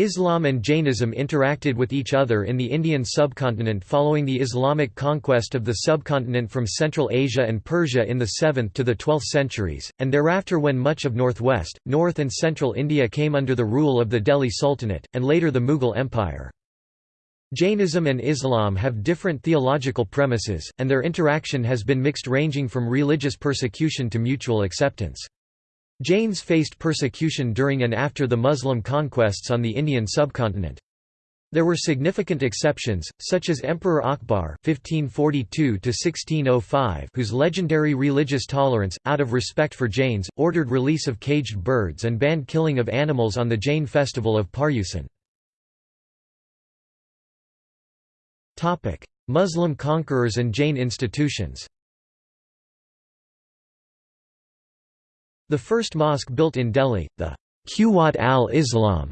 Islam and Jainism interacted with each other in the Indian subcontinent following the Islamic conquest of the subcontinent from Central Asia and Persia in the 7th to the 12th centuries, and thereafter when much of northwest, north and central India came under the rule of the Delhi Sultanate, and later the Mughal Empire. Jainism and Islam have different theological premises, and their interaction has been mixed ranging from religious persecution to mutual acceptance. Jains faced persecution during and after the Muslim conquests on the Indian subcontinent. There were significant exceptions, such as Emperor Akbar (1542–1605), whose legendary religious tolerance, out of respect for Jains, ordered release of caged birds and banned killing of animals on the Jain festival of Paryusan. Topic: Muslim conquerors and Jain institutions. The first mosque built in Delhi, the Quwat al-Islam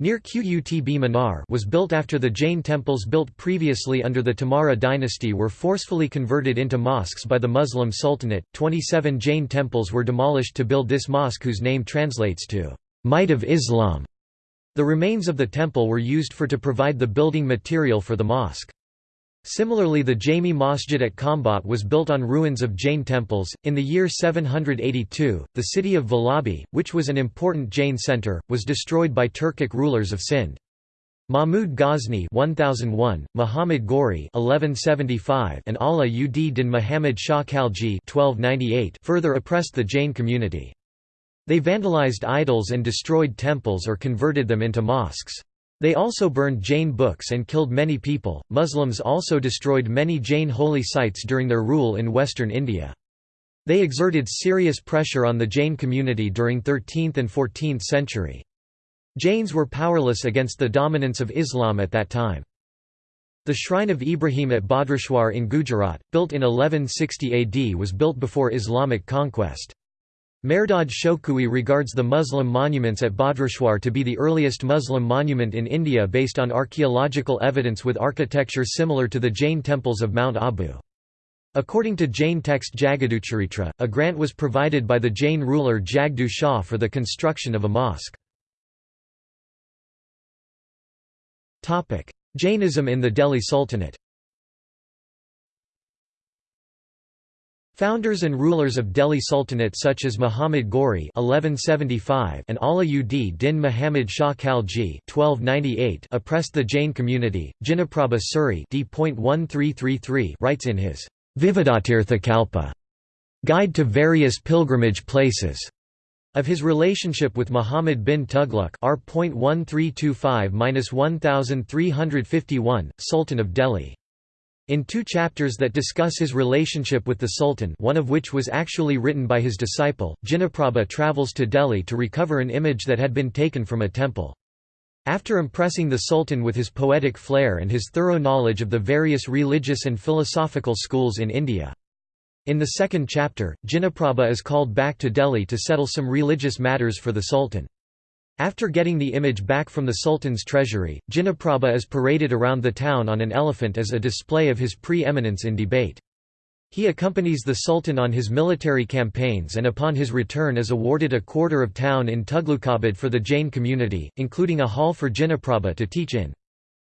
near Qutb Minar was built after the Jain temples built previously under the Tomara dynasty were forcefully converted into mosques by the Muslim Sultanate. 27 Jain temples were demolished to build this mosque whose name translates to Might of Islam. The remains of the temple were used for to provide the building material for the mosque. Similarly the Jami Masjid at Khambhat was built on ruins of Jain temples. In the year 782, the city of Vallabhi, which was an important Jain centre, was destroyed by Turkic rulers of Sindh. Mahmud Ghazni 1001, Muhammad Ghori 1175, and Ala ud din Muhammad Shah Khalji 1298 further oppressed the Jain community. They vandalized idols and destroyed temples or converted them into mosques. They also burned Jain books and killed many people. Muslims also destroyed many Jain holy sites during their rule in western India. They exerted serious pressure on the Jain community during 13th and 14th century. Jains were powerless against the dominance of Islam at that time. The shrine of Ibrahim at Bhadrashwar in Gujarat, built in 1160 AD was built before Islamic conquest. Mehrdad Shokoohy regards the Muslim monuments at Bhadrashwar to be the earliest Muslim monument in India based on archaeological evidence with architecture similar to the Jain temples of Mount Abu. According to Jain text Jagaducharitra, a grant was provided by the Jain ruler Jagdu Shah for the construction of a mosque. Jainism in the Delhi Sultanate Founders and rulers of Delhi Sultanate such as Muhammad Ghori (1175) and Ala ud Din Muhammad Shah Khalji (1298) oppressed the Jain community. Jinaprabha Suri (d.1333) writes in his Vividatirthakalpa Guide to Various Pilgrimage Places of his relationship with Muhammad bin Tughlaq R.1325-1351, Sultan of Delhi. In two chapters that discuss his relationship with the Sultan one of which was actually written by his disciple, Jinaprabha travels to Delhi to recover an image that had been taken from a temple. After impressing the Sultan with his poetic flair and his thorough knowledge of the various religious and philosophical schools in India. In the second chapter, Jinaprabha is called back to Delhi to settle some religious matters for the Sultan. After getting the image back from the Sultan's treasury, Jinaprabha is paraded around the town on an elephant as a display of his pre-eminence in debate. He accompanies the Sultan on his military campaigns and upon his return is awarded a quarter of town in Tughlaqabad for the Jain community, including a hall for Jinaprabha to teach in.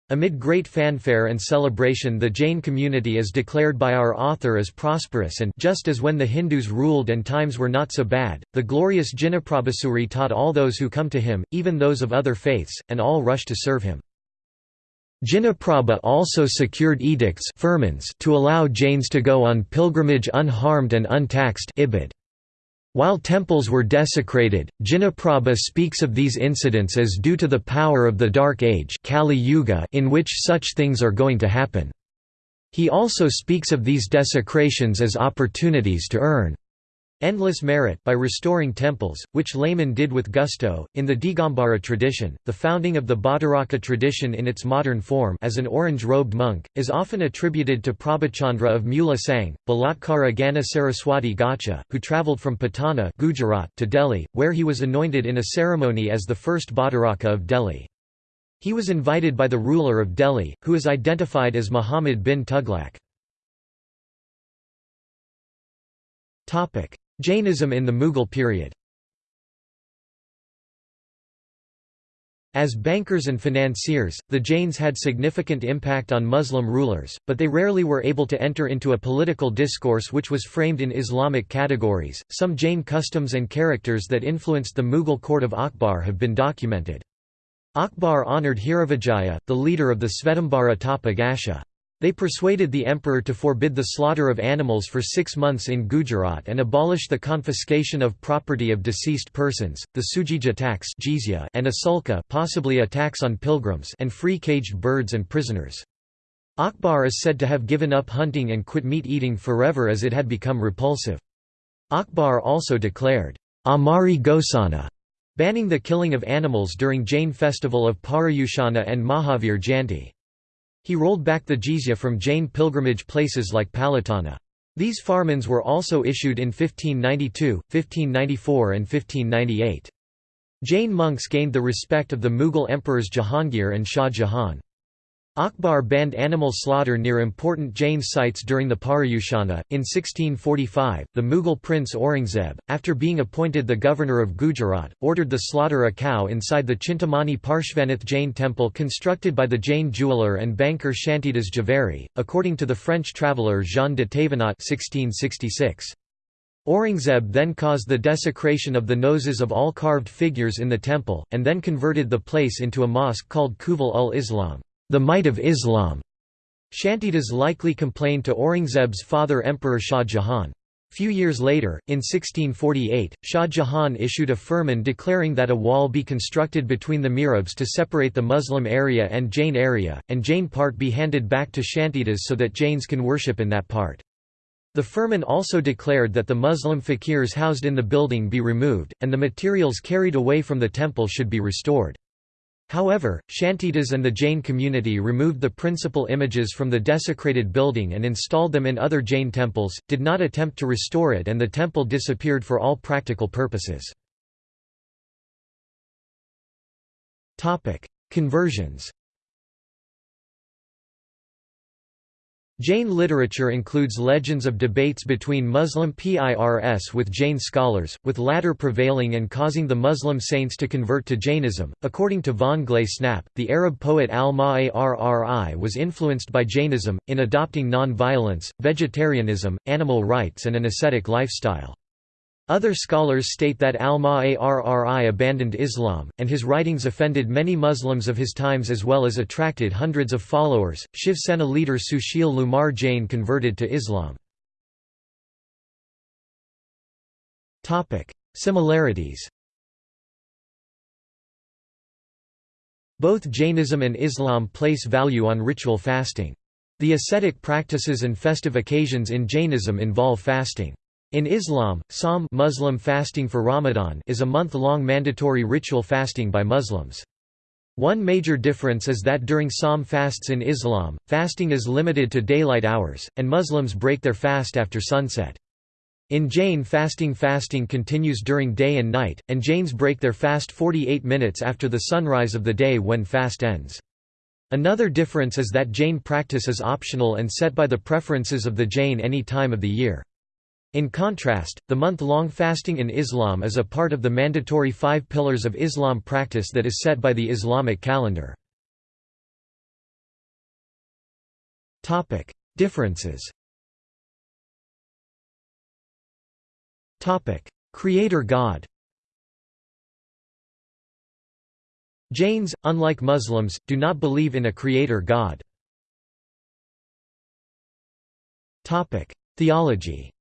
Amid great fanfare and celebration the Jain community is declared by our author as prosperous and just as when the Hindus ruled and times were not so bad, the glorious Jinaprabhasuri taught all those who come to him, even those of other faiths, and all rush to serve him. Jinaprabha also secured edicts to allow Jains to go on pilgrimage unharmed and untaxed ibid. While temples were desecrated, Jinaprabha speaks of these incidents as due to the power of the Dark Age Kali Yuga in which such things are going to happen. He also speaks of these desecrations as opportunities to earn endless merit by restoring temples, which laymen did with gusto. In the Digambara tradition, the founding of the Bhattaraka tradition in its modern form as an orange-robed monk, is often attributed to Prabhachandra of Mula Sang, Balatkara Gana Saraswati Gacha, who travelled from Patana Gujarat to Delhi, where he was anointed in a ceremony as the first Bhattaraka of Delhi. He was invited by the ruler of Delhi, who is identified as Muhammad bin Tughlaq. Jainism in the Mughal period As bankers and financiers, the Jains had significant impact on Muslim rulers, but they rarely were able to enter into a political discourse which was framed in Islamic categories. Some Jain customs and characters that influenced the Mughal court of Akbar have been documented. Akbar honored Hiravijaya, the leader of the Svetambara Tapa Gasha. They persuaded the emperor to forbid the slaughter of animals for six months in Gujarat and abolish the confiscation of property of deceased persons, the sujija tax and a sulka possibly a tax on pilgrims and free caged birds and prisoners. Akbar is said to have given up hunting and quit meat eating forever as it had become repulsive. Akbar also declared, Amari Gosana, banning the killing of animals during Jain festival of Parayushana and Mahavir Jayanti. He rolled back the jizya from Jain pilgrimage places like Palitana. These farmans were also issued in 1592, 1594 and 1598. Jain monks gained the respect of the Mughal emperors Jahangir and Shah Jahan. Akbar banned animal slaughter near important Jain sites during the Paryushana. In 1645, the Mughal prince Aurangzeb, after being appointed the governor of Gujarat, ordered the slaughter a cow inside the Chintamani Parshvanath Jain temple constructed by the Jain jeweller and banker Shantidas Jhaveri, according to the French traveller Jean de Thévenot 1666. Aurangzeb then caused the desecration of the noses of all carved figures in the temple, and then converted the place into a mosque called Quwwal ul Islam the might of Islam. Shantidas likely complained to Aurangzeb's father Emperor Shah Jahan. Few years later, in 1648, Shah Jahan issued a firman declaring that a wall be constructed between the mihrabs to separate the Muslim area and Jain area, and Jain part be handed back to Shantidas so that Jains can worship in that part. The firman also declared that the Muslim fakirs housed in the building be removed, and the materials carried away from the temple should be restored. However, Shantidas and the Jain community removed the principal images from the desecrated building and installed them in other Jain temples, did not attempt to restore it and the temple disappeared for all practical purposes. Conversions Jain literature includes legends of debates between Muslim Pirs with Jain scholars, with latter prevailing and causing the Muslim saints to convert to Jainism. According to von Snap, the Arab poet al-Ma'arri was influenced by Jainism, in adopting non-violence, vegetarianism, animal rights and an ascetic lifestyle. Other scholars state that al-Ma'arri abandoned Islam, and his writings offended many Muslims of his times as well as attracted hundreds of followers. Shiv Sena leader Sushil Kumar Jain converted to Islam. Similarities Both Jainism and Islam place value on ritual fasting. The ascetic practices and festive occasions in Jainism involve fasting. In Islam, Sawm Muslim fasting for Ramadan is a month-long mandatory ritual fasting by Muslims. One major difference is that during Sawm fasts in Islam, fasting is limited to daylight hours, and Muslims break their fast after sunset. In Jain fasting fasting continues during day and night, and Jains break their fast 48 minutes after the sunrise of the day when fast ends. Another difference is that Jain practice is optional and set by the preferences of the Jain any time of the year. In contrast, the month-long fasting in Islam is a part of the mandatory five pillars of Islam practice that is set by the Islamic calendar. Differences Creator God Jains, unlike Muslims, do not believe in a creator God. Theology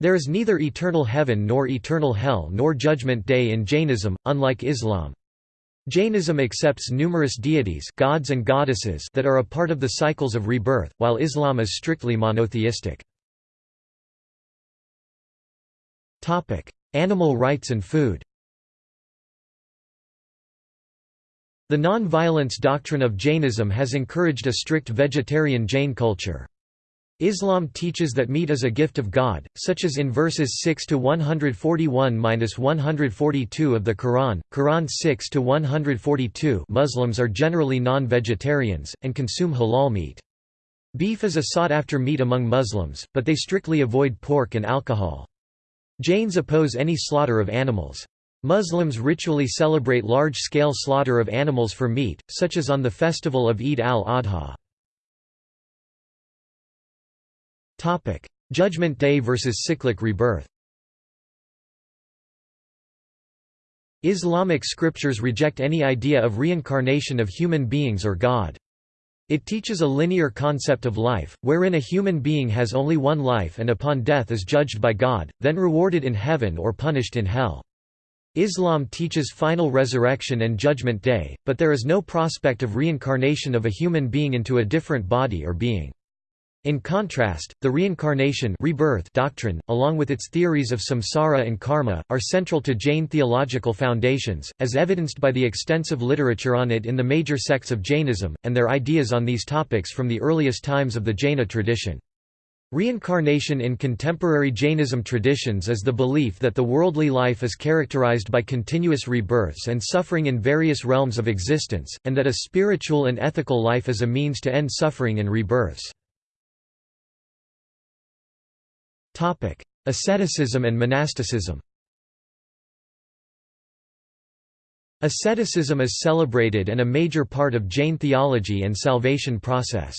There is neither eternal heaven nor eternal hell nor judgment day in Jainism, unlike Islam. Jainism accepts numerous deities gods and goddesses that are a part of the cycles of rebirth, while Islam is strictly monotheistic. Animal rights and food The non-violence doctrine of Jainism has encouraged a strict vegetarian Jain culture. Islam teaches that meat is a gift of God, such as in verses 6 to 141-142 of the Quran. Quran 6 to 142. Muslims are generally non-vegetarians and consume halal meat. Beef is a sought-after meat among Muslims, but they strictly avoid pork and alcohol. Jains oppose any slaughter of animals. Muslims ritually celebrate large-scale slaughter of animals for meat, such as on the festival of Eid al-Adha. Judgment Day versus cyclic rebirth Islamic scriptures reject any idea of reincarnation of human beings or God. It teaches a linear concept of life, wherein a human being has only one life and upon death is judged by God, then rewarded in heaven or punished in hell. Islam teaches final resurrection and judgment day, but there is no prospect of reincarnation of a human being into a different body or being. In contrast, the reincarnation rebirth doctrine, along with its theories of samsara and karma, are central to Jain theological foundations, as evidenced by the extensive literature on it in the major sects of Jainism, and their ideas on these topics from the earliest times of the Jaina tradition. Reincarnation in contemporary Jainism traditions is the belief that the worldly life is characterized by continuous rebirths and suffering in various realms of existence, and that a spiritual and ethical life is a means to end suffering and rebirths. Asceticism and monasticism Asceticism is celebrated and a major part of Jain theology and salvation process.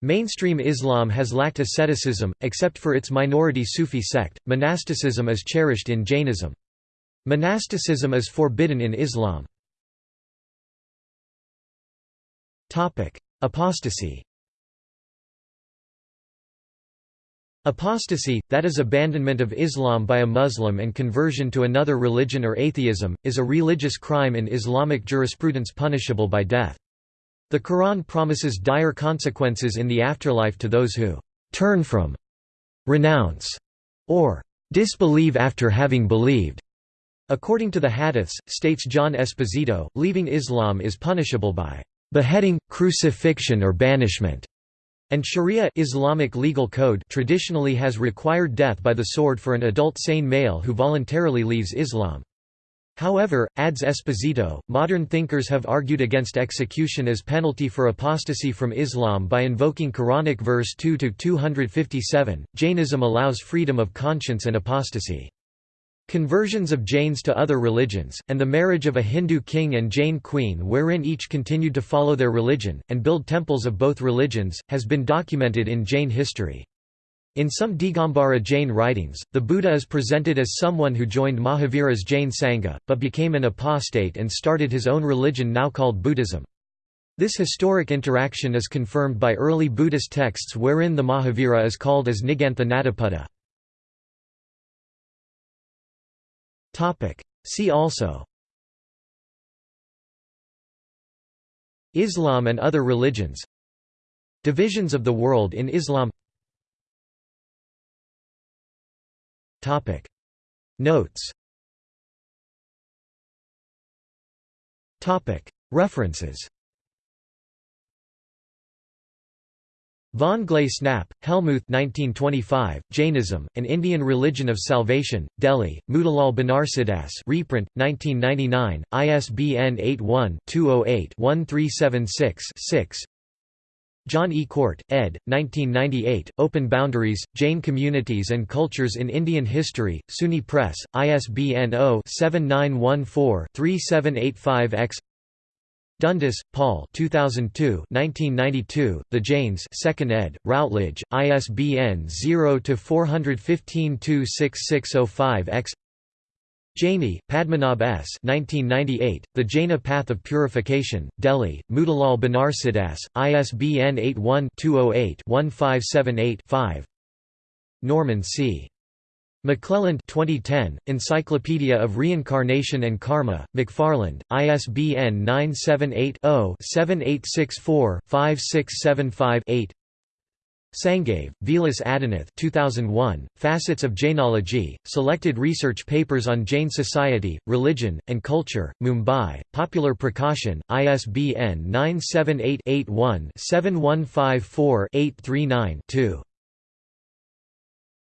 Mainstream Islam has lacked asceticism, except for its minority Sufi sect. Monasticism is cherished in Jainism. Monasticism is forbidden in Islam. Apostasy Apostasy, that is abandonment of Islam by a Muslim and conversion to another religion or atheism, is a religious crime in Islamic jurisprudence punishable by death. The Quran promises dire consequences in the afterlife to those who «turn from», «renounce» or «disbelieve after having believed». According to the Hadiths, states John Esposito, leaving Islam is punishable by «beheading, crucifixion or banishment». And Sharia Islamic legal code traditionally has required death by the sword for an adult sane male who voluntarily leaves Islam. However, adds Esposito, modern thinkers have argued against execution as penalty for apostasy from Islam by invoking Quranic verse 2 to 257. Jainism allows freedom of conscience and apostasy. Conversions of Jains to other religions, and the marriage of a Hindu king and Jain queen wherein each continued to follow their religion, and build temples of both religions, has been documented in Jain history. In some Digambara Jain writings, the Buddha is presented as someone who joined Mahavira's Jain Sangha, but became an apostate and started his own religion now called Buddhism. This historic interaction is confirmed by early Buddhist texts wherein the Mahavira is called as Nigantha Natiputa. See also. Islam and other religions. Divisions of the world in Islam. Notes. References Von Glasenapp, Helmuth 1925, Jainism, An Indian Religion of Salvation, Delhi, Motilal Banarsidass reprint, 1999, ISBN 81-208-1376-6 John E. Cort, ed. 1998, Open Boundaries, Jain Communities and Cultures in Indian History, SUNY Press, ISBN 0-7914-3785-X Dundas, Paul 2002 1992, The Jains 2nd ed., Routledge, ISBN 0-415-26605-X Jaini, Padmanabh S. 1998, the Jaina Path of Purification, Delhi, Motilal Banarsidass, ISBN 81-208-1578-5 Norman C. McClelland 2010, Encyclopedia of Reincarnation and Karma, McFarland, ISBN 978-0-7864-5675-8 Sangave, Vilas Adinath 2001, Facets of Jainology, Selected Research Papers on Jain Society, Religion, and Culture, Mumbai, Popular Prakashan, ISBN 978 81 7154 839 2